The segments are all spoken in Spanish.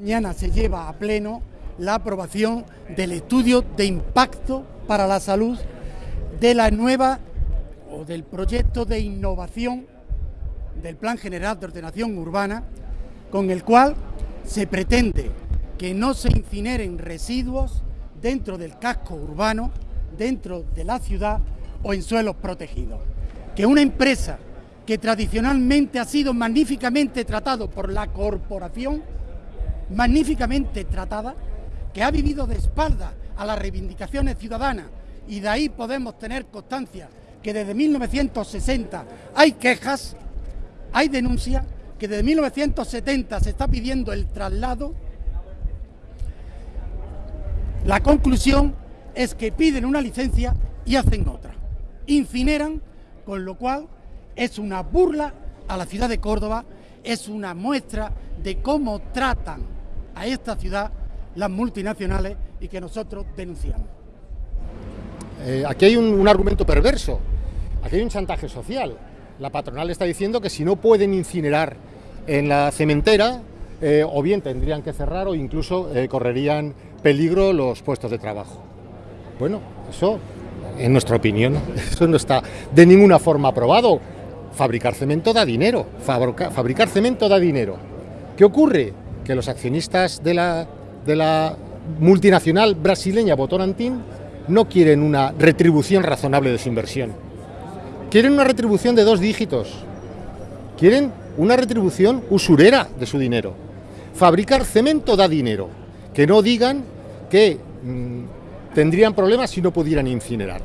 Mañana se lleva a pleno la aprobación del estudio de impacto para la salud de la nueva o del proyecto de innovación del Plan General de Ordenación Urbana, con el cual se pretende que no se incineren residuos dentro del casco urbano, dentro de la ciudad o en suelos protegidos. Que una empresa que tradicionalmente ha sido magníficamente tratado por la corporación, magníficamente tratada, que ha vivido de espalda a las reivindicaciones ciudadanas y de ahí podemos tener constancia que desde 1960 hay quejas, hay denuncias, que desde 1970 se está pidiendo el traslado, la conclusión es que piden una licencia y hacen otra. Incineran, con lo cual es una burla a la ciudad de Córdoba, es una muestra de cómo tratan a esta ciudad las multinacionales y que nosotros denunciamos. Eh, aquí hay un, argumento perverso, aquí hay un chantaje social. La patronal está diciendo que si no pueden incinerar en la cementera, eh, o bien tendrían que cerrar o incluso eh, correrían peligro los puestos de trabajo. Bueno, eso, en nuestra opinión, eso no está de ninguna forma aprobado. Fabricar cemento da dinero, fabricar cemento da dinero. ¿Qué ocurre? Que los accionistas de la de la multinacional brasileña Botorantin no quieren una retribución razonable de su inversión. Quieren una retribución de dos dígitos. Quieren una retribución usurera de su dinero. Fabricar cemento da dinero. Que no digan que mm, tendrían problemas si no pudieran incinerar.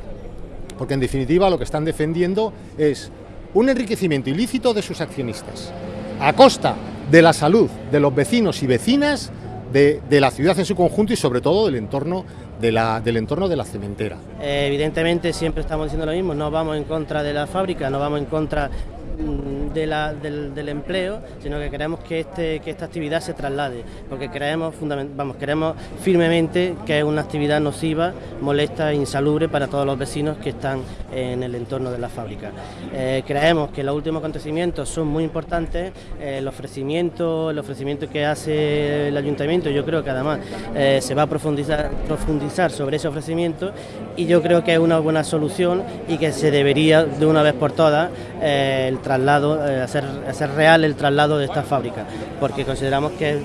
Porque en definitiva lo que están defendiendo es un enriquecimiento ilícito de sus accionistas, a costa de la salud de los vecinos y vecinas de, la ciudad en su conjunto y sobre todo del entorno de la, del entorno de la cementera. Eh, evidentemente siempre estamos diciendo lo mismo, no vamos en contra de la fábrica, no vamos en contra Mm, del, empleo, sino que queremos que, este, que esta actividad se traslade, porque creemos, vamos, queremos firmemente que es una actividad nociva, molesta e insalubre para todos los vecinos que están en el entorno de la fábrica. Eh, creemos que los últimos acontecimientos son muy importantes, eh, el ofrecimiento, el ofrecimiento que hace el ayuntamiento, yo creo que además eh, se va a profundizar, profundizar sobre ese ofrecimiento y yo creo que es una buena solución y que se debería de una vez por todas el traslado, eh, hacer, hacer real el traslado de esta fábrica, porque consideramos que es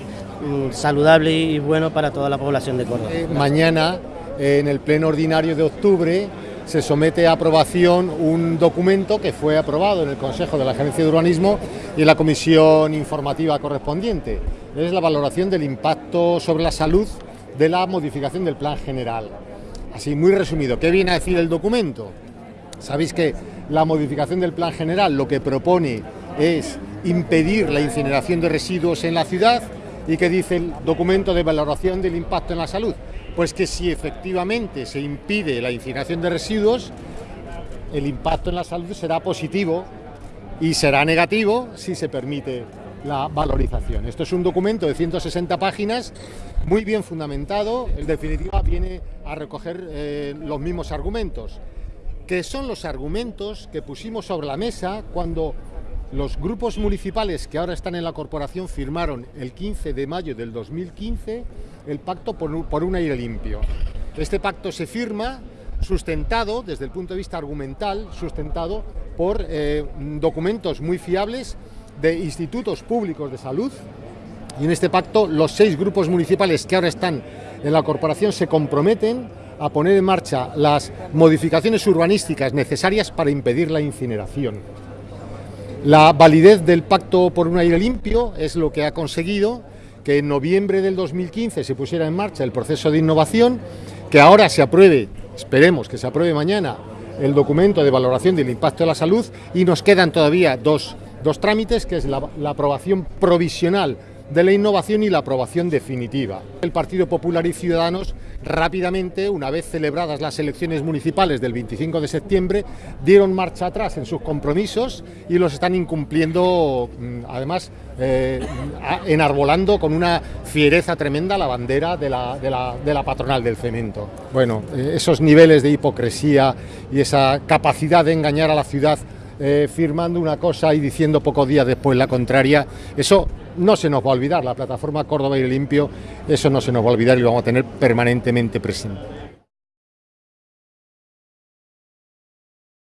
mm, saludable y bueno para toda la población de Córdoba. Eh, mañana, en el pleno ordinario de octubre, se somete a aprobación un documento que fue aprobado en el Consejo de la Agencia de Urbanismo y en la comisión informativa correspondiente. Es la valoración del impacto sobre la salud de la modificación del plan general. Así, muy resumido, ¿qué viene a decir el documento? Sabéis que la modificación del plan general lo que propone es impedir la incineración de residuos en la ciudad y que dice el documento de valoración del impacto en la salud. Pues que si efectivamente se impide la incineración de residuos, el impacto en la salud será positivo y será negativo si se permite la valorización. Esto es un documento de 160 páginas, muy bien fundamentado, en definitiva viene a recoger eh, los mismos argumentos que son los argumentos que pusimos sobre la mesa cuando los grupos municipales que ahora están en la corporación firmaron el 15 de mayo del 2015 el pacto por un aire limpio. Este pacto se firma sustentado desde el punto de vista argumental, sustentado por eh, documentos muy fiables de institutos públicos de salud y en este pacto los seis grupos municipales que ahora están en la corporación se comprometen a poner en marcha las modificaciones urbanísticas necesarias para impedir la incineración. La validez del Pacto por un aire limpio es lo que ha conseguido que en noviembre del 2015 se pusiera en marcha el proceso de innovación, que ahora se apruebe, esperemos que se apruebe mañana, el documento de valoración del impacto de la salud y nos quedan todavía dos, trámites, que es la aprobación provisional de la innovación y la aprobación definitiva. El Partido Popular y Ciudadanos rápidamente, una vez celebradas las elecciones municipales del 25 de septiembre, dieron marcha atrás en sus compromisos y los están incumpliendo, mm, además, eh, enarbolando con una fiereza tremenda la bandera de la, de la, patronal del cemento. Bueno, eh, esos niveles de hipocresía y esa capacidad de engañar a la ciudad eh, firmando una cosa y diciendo pocos días después la contraria. Eso no se nos va a olvidar, la plataforma Córdoba y Limpio, eso no se nos va a olvidar y lo vamos a tener permanentemente presente.